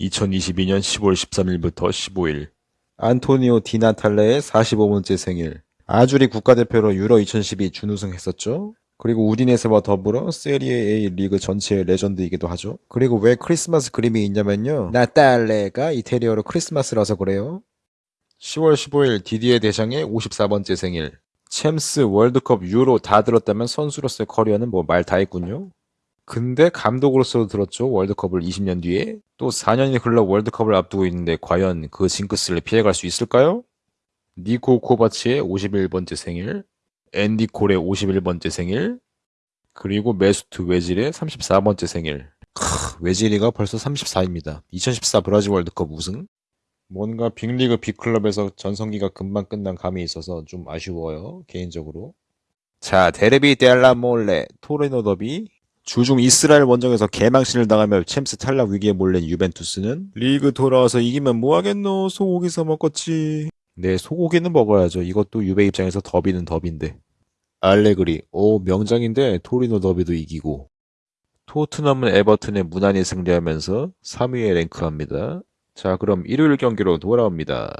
2022년 10월 13일부터 15일 안토니오 디나탈레의 45번째 생일. 아주리 국가대표로 유로 2012 준우승했었죠. 그리고 우디네스와 더불어 세리에 A 리그 전체의 레전드이기도 하죠. 그리고 왜 크리스마스 그림이 있냐면요. 나탈레가 이태리어로 크리스마스라서 그래요. 10월 15일 디디에 대장의 54번째 생일. 챔스, 월드컵, 유로 다 들었다면 선수로서의 커리어는 뭐 말 다 했군요. 근데 감독으로서도 들었죠. 월드컵을 20년 뒤에. 또 4년이 흘러 월드컵을 앞두고 있는데 과연 그 징크스를 피해갈 수 있을까요? 니코 코바치의 51번째 생일, 앤디 콜의 51번째 생일, 그리고 메수트 외질의 34번째 생일. 크, 외질이가 벌써 34입니다. 2014 브라질 월드컵 우승? 뭔가 빅리그 빅클럽에서 전성기가 금방 끝난 감이 있어서 좀 아쉬워요. 개인적으로. 자, Derby della Mole, 토리노 더비, 주중 이스라엘 원정에서 개망신을 당하며 챔스 탈락 위기에 몰린 유벤투스는 리그 돌아와서 이기면 뭐하겠노? 소고기 사 먹겠지. 네 소고기는 먹어야죠. 이것도 유베 입장에서 더비는 더비인데. 알레그리. 오 명장인데 토리노 더비도 이기고. 토트넘은 에버튼에 무난히 승리하면서 3위에 랭크합니다. 자 그럼 일요일 경기로 돌아옵니다